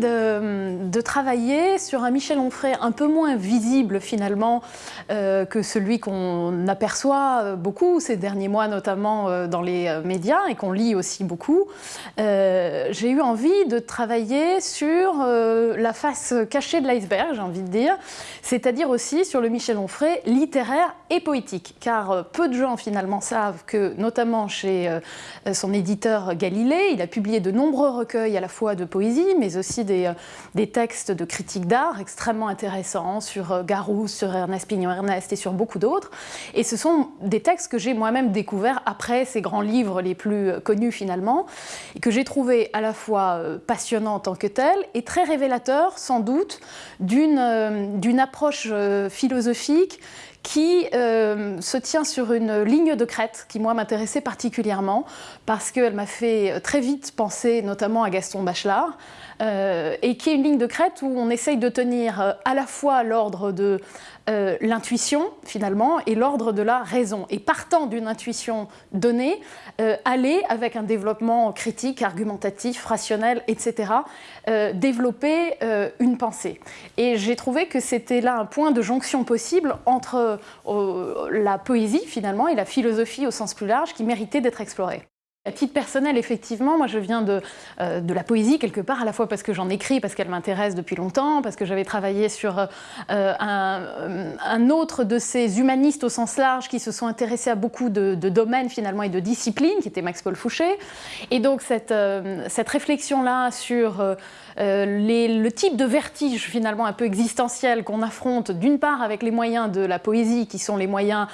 de, travailler sur un Michel Onfray un peu moins visible finalement euh, que celui qu'on aperçoit beaucoup ces derniers mois, notamment euh, dans les médias et qu'on lit aussi beaucoup. Euh, j'ai eu envie de travailler sur la face cachée de l'iceberg, j'ai envie de dire, c'est-à-dire aussi sur le Michel Onfray littéraire et poétique, car peu de gens finalement savent que, notamment chez son éditeur Galilée, il a publié de nombreux recueils à la fois de poésie, mais aussi euh, des textes de critique d'art extrêmement intéressants sur euh, Garousse, sur Ernest Pignon-Ernest et sur beaucoup d'autres. Et ce sont des textes que j'ai moi-même découverts après ces grands livres les plus euh, connus finalement, et que j'ai trouvé à la fois passionnants en tant que tels et très révélateurs sans doute d'une approche philosophique qui euh, se tient sur une ligne de crête qui, moi, m'intéressait particulièrement parce qu'elle m'a fait très vite penser notamment à Gaston Bachelard, euh, et qui est une ligne de crête où on essaye de tenir euh, à la fois l'ordre de euh, l'intuition, finalement, et l'ordre de la raison. Et partant d'une intuition donnée, aller avec un développement critique, argumentatif, rationnel, etc., développer une pensée. Et j'ai trouvé que c'était là un point de jonction possible entre la poésie, finalement, et la philosophie au sens plus large, qui méritait d'être explorée. À titre personnel, effectivement, moi je viens de, euh, de, la poésie quelque part, à la fois parce que j'en écris, parce qu'elle m'intéresse depuis longtemps, parce que j'avais travaillé sur euh, un, un, autre de ces humanistes au sens large qui se sont intéressés à beaucoup de, domaines finalement et de disciplines, qui était Max-Paul Fouché. Et donc cette, euh, cette réflexion-là sur le type de vertige finalement un peu existentiel qu'on affronte d'une part avec les moyens de la poésie, qui sont les moyens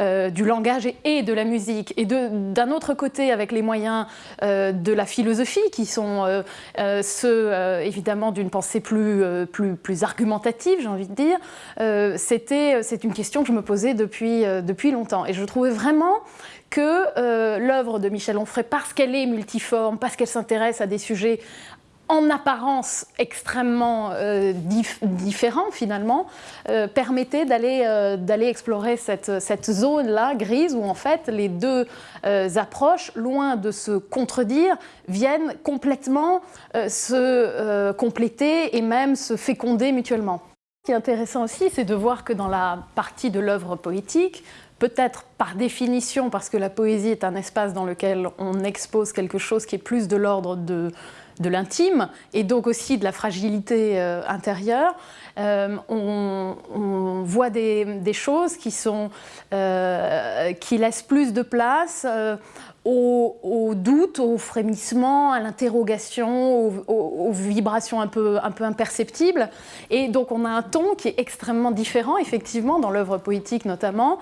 du langage et, et de la musique, et d'un autre côté avec les moyens euh, de la philosophie, qui sont euh, euh, ceux, évidemment, d'une pensée plus, plus, plus argumentative, j'ai envie de dire, c'est une question que je me posais depuis, depuis longtemps. Et je trouvais vraiment que l'œuvre de Michel Onfray, parce qu'elle est multiforme, parce qu'elle s'intéresse à des sujets en apparence extrêmement euh, différents finalement, euh, permettait euh, d'aller explorer cette, cette zone-là grise où en fait les deux approches, loin de se contredire, viennent complètement se compléter et même se féconder mutuellement. Ce qui est intéressant aussi, c'est de voir que dans la partie de l'œuvre poétique, peut-être par définition, parce que la poésie est un espace dans lequel on expose quelque chose qui est plus de l'ordre de, de l'intime et donc aussi de la fragilité euh, intérieure, euh, on, voit des, choses qui, sont, euh, qui laissent plus de place au, doute, au frémissement, à l'interrogation, aux, vibrations un peu, imperceptibles. Et donc on a un ton qui est extrêmement différent, effectivement, dans l'œuvre poétique notamment,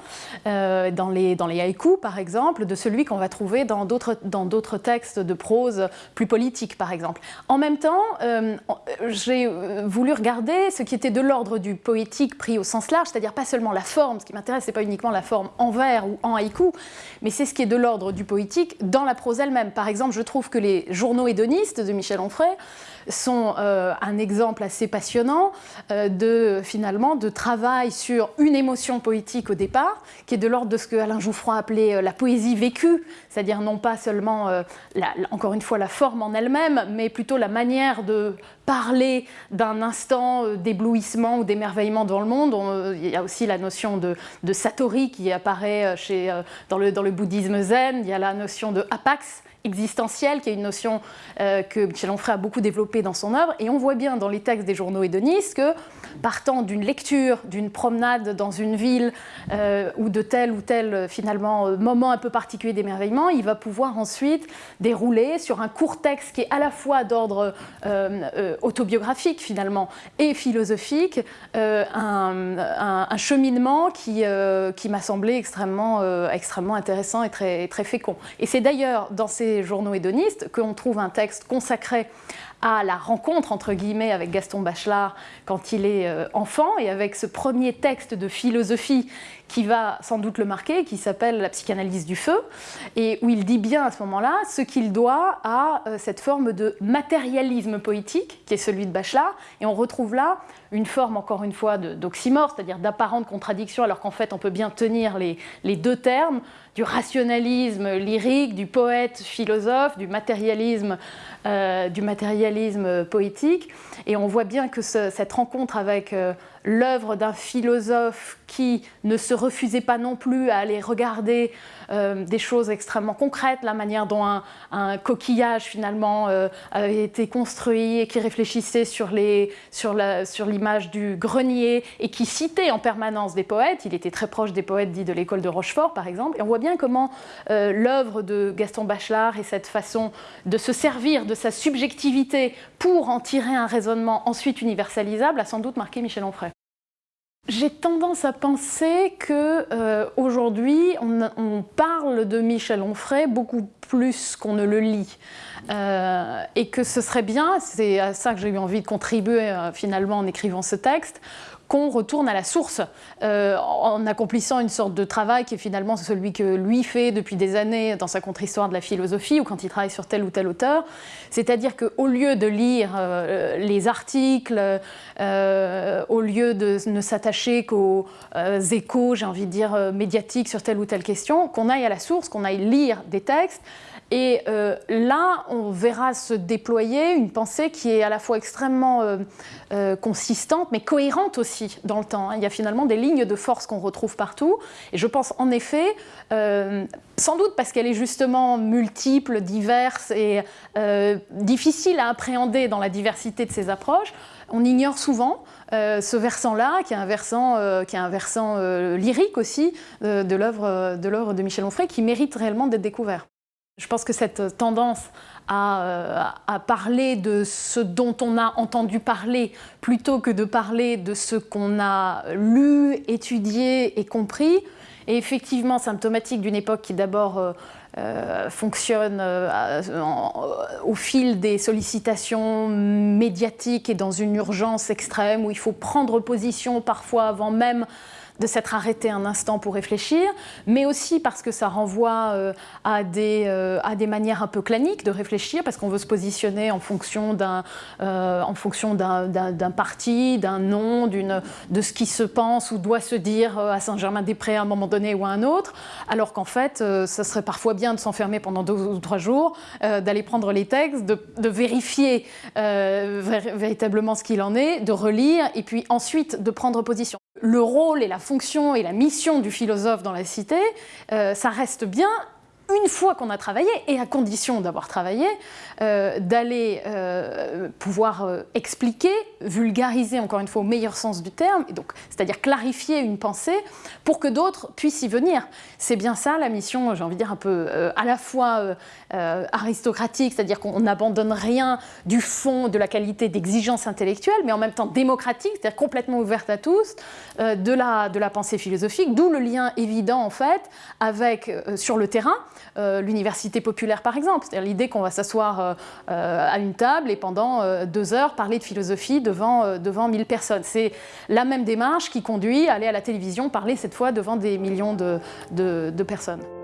euh, dans, les, dans haïkus par exemple, de celui qu'on va trouver dans d'autres textes de prose plus politiques par exemple. En même temps, euh, j'ai voulu regarder ce qui était de l'ordre du poétique pris au sens large, c'est-à-dire pas seulement la forme, ce qui m'intéresse c'est pas uniquement la forme en vers ou en haïku, mais c'est ce qui est de l'ordre du poétique dans la prose elle-même. Par exemple, je trouve que les journaux hédonistes de Michel Onfray sont euh, un exemple assez passionnant euh, de, finalement, de travail sur une émotion poétique au départ, qui est de l'ordre de ce que Alain Jouffroy appelait euh, la poésie vécue, c'est-à-dire non pas seulement, encore une fois, la forme en elle-même, mais plutôt la manière de parler d'un instant d'éblouissement ou d'émerveillement dans le monde. il y a aussi la notion de, de satori qui apparaît chez, dans, le, dans le bouddhisme zen, il y a la notion de apax, existentielle, qui est une notion euh, que Michel Onfray a beaucoup développée dans son œuvre. Et on voit bien dans les textes des journaux hédonistes que, partant d'une lecture, d'une promenade dans une ville euh, ou de tel ou tel finalement euh, moment un peu particulier d'émerveillement, il va pouvoir ensuite dérouler sur un court texte qui est à la fois d'ordre autobiographique finalement et philosophique, un, cheminement qui, qui m'a semblé extrêmement, extrêmement intéressant et très, très fécond. Et c'est d'ailleurs dans ces journaux hédonistes qu'on trouve un texte consacré à la rencontre, entre guillemets, avec Gaston Bachelard quand il est euh, enfant, et avec ce premier texte de philosophie qui va sans doute le marquer, qui s'appelle La psychanalyse du feu, et où il dit bien à ce moment-là ce qu'il doit à euh, cette forme de matérialisme poétique, qui est celui de Bachelard, et on retrouve là une forme, encore une fois, d'oxymore, c'est-à-dire d'apparente contradiction, alors qu'en fait on peut bien tenir les, deux termes, du rationalisme lyrique, du poète philosophe, du matérialisme, euh, du matérialisme poétique. Et on voit bien que cette rencontre avec l'œuvre d'un philosophe qui ne se refusait pas non plus à aller regarder euh, des choses extrêmement concrètes, la manière dont un, coquillage finalement euh, avait été construit et qui réfléchissait sur l'image du grenier et qui citait en permanence des poètes. Il était très proche des poètes dits de l'école de Rochefort par exemple. Et on voit bien comment euh, l'œuvre de Gaston Bachelard et cette façon de se servir de sa subjectivité pour en tirer un raisonnement ensuite universalisable a sans doute marqué Michel Onfray. J'ai tendance à penser que euh, aujourd'hui, on, parle de Michel Onfray beaucoup plus qu'on ne le lit. Euh, et que ce serait bien, c'est à ça que j'ai eu envie de contribuer euh, finalement en écrivant ce texte, qu'on retourne à la source euh, en accomplissant une sorte de travail qui est finalement celui que lui fait depuis des années dans sa contre-histoire de la philosophie ou quand il travaille sur tel ou tel auteur. C'est-à-dire qu'au lieu de lire euh, les articles, euh, au lieu de ne s'attacher qu'aux échos, j'ai envie de dire, médiatiques sur telle ou telle question, qu'on aille à la source, qu'on aille lire des textes et euh, là, on verra se déployer une pensée qui est à la fois extrêmement euh, euh, consistante, mais cohérente aussi dans le temps. Il y a finalement des lignes de force qu'on retrouve partout. Et je pense en effet, sans doute parce qu'elle est justement multiple, diverse et difficile à appréhender dans la diversité de ses approches, on ignore souvent ce versant-là, qui est un versant, qui est un versant lyrique aussi de l'œuvre de Michel Onfray, qui mérite réellement d'être découvert. Je pense que cette tendance euh, à, parler de ce dont on a entendu parler plutôt que de parler de ce qu'on a lu, étudié et compris. Est effectivement symptomatique d'une époque qui d'abord euh, euh, fonctionne au fil des sollicitations médiatiques et dans une urgence extrême où il faut prendre position parfois avant même de s'être arrêté un instant pour réfléchir, mais aussi parce que ça renvoie euh, à, des, euh, à des manières un peu claniques de réfléchir, parce qu'on veut se positionner en fonction d'un euh, parti, d'un nom, de ce qui se pense ou doit se dire à Saint-Germain-des-Prés à un moment donné ou à un autre, alors qu'en fait, ça serait parfois bien de s'enfermer pendant deux ou trois jours, d'aller prendre les textes, de, de vérifier véritablement ce qu'il en est, de relire, et puis ensuite de prendre position. Le rôle et la et la mission du philosophe dans la cité, euh, ça reste bien une fois qu'on a travaillé, et à condition d'avoir travaillé, euh, d'aller euh, pouvoir euh, expliquer, vulgariser encore une fois au meilleur sens du terme, c'est-à-dire clarifier une pensée pour que d'autres puissent y venir. C'est bien ça la mission, j'ai envie de dire un peu à la fois aristocratique, c'est-à-dire qu'on n'abandonne rien du fond, de la qualité d'exigence intellectuelle, mais en même temps démocratique, c'est-à-dire complètement ouverte à tous, de, la, de la pensée philosophique, d'où le lien évident en fait avec, sur le terrain, l'université populaire par exemple. C'est-à-dire l'idée qu'on va s'asseoir euh, euh, à une table et pendant deux heures parler de philosophie devant, devant 1000 personnes. C'est la même démarche qui conduit à aller à la télévision parler cette fois devant des millions de personnes.